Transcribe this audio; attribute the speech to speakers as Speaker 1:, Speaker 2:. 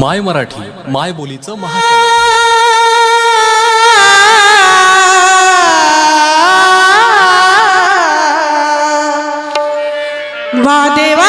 Speaker 1: माय मराठी माय बोलीचं महाचॅनल
Speaker 2: महादेवा